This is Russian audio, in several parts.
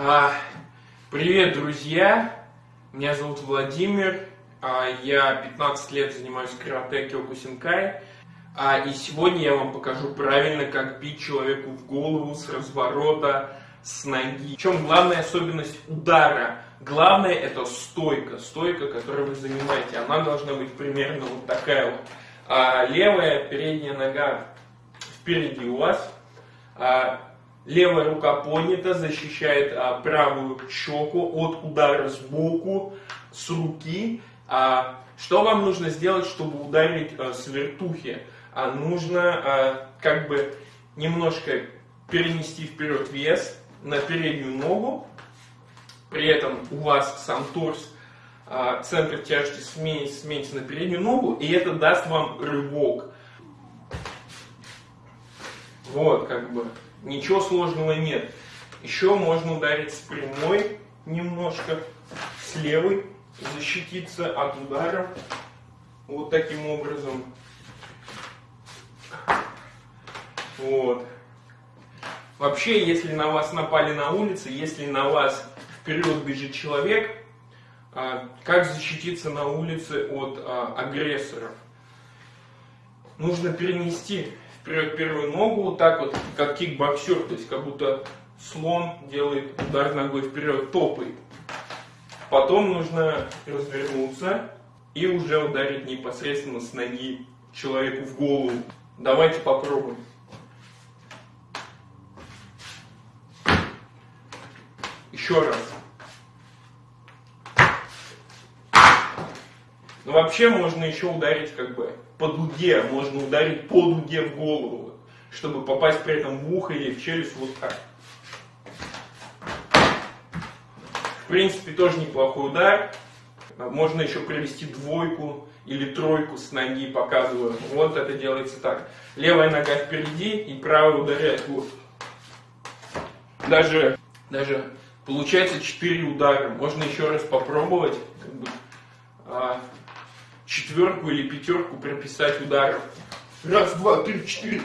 А, Привет, друзья! Меня зовут Владимир. А, Я 15 лет занимаюсь карате Кёкусинкай. А, И сегодня я вам покажу правильно, как бить человеку в голову с разворота, с ноги. В чем главная особенность удара? Главное это стойка. Стойка, которую вы занимаете. Она должна быть примерно вот такая вот. Левая передняя нога впереди у вас. Левая рука поднята, защищает а, правую щеку от удара сбоку, с руки. А, что вам нужно сделать, чтобы ударить а, с вертухи? А, нужно а, как бы немножко перенести вперед вес на переднюю ногу. При этом у вас сам торс, а, центр тяжести сменится, на переднюю ногу, и это даст вам рывок. Вот, как бы. Ничего сложного нет. Еще можно ударить с прямой немножко, с левой, защититься от удара. Вот таким образом. Вот. Вообще, если на вас напали на улице, если на вас вперед бежит человек, а, как защититься на улице от а, агрессоров? Нужно перенести вперед первую ногу, вот так вот, как кикбоксер, то есть как будто слон делает удар ногой вперед, топает. Потом нужно развернуться и уже ударить непосредственно с ноги человеку в голову. Давайте попробуем. Еще раз. Но вообще можно еще ударить как бы по дуге, можно ударить по дуге в голову, чтобы попасть при этом в ухо или в челюсть вот так. В принципе, тоже неплохой удар. Можно еще провести двойку или тройку с ноги, показываю. Вот это делается так. Левая нога впереди и правая ударяет. Вот. Даже, даже получается 4 удара. Можно еще раз попробовать. Как бы, а, четверку или пятерку прописать ударов. Раз, два, три, четыре.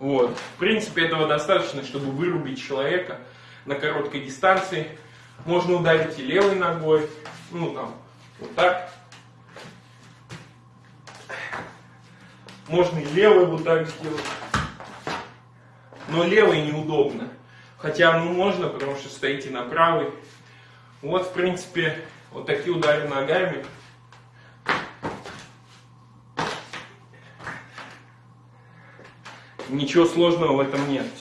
Вот. В принципе, этого достаточно, чтобы вырубить человека на короткой дистанции. Можно ударить и левой ногой, ну там, вот так. Можно и левой вот так сделать. Но левой неудобно. Хотя, ну, можно, потому что стоите на правой. Вот, в принципе, вот такие удары ногами. Ничего сложного в этом нет.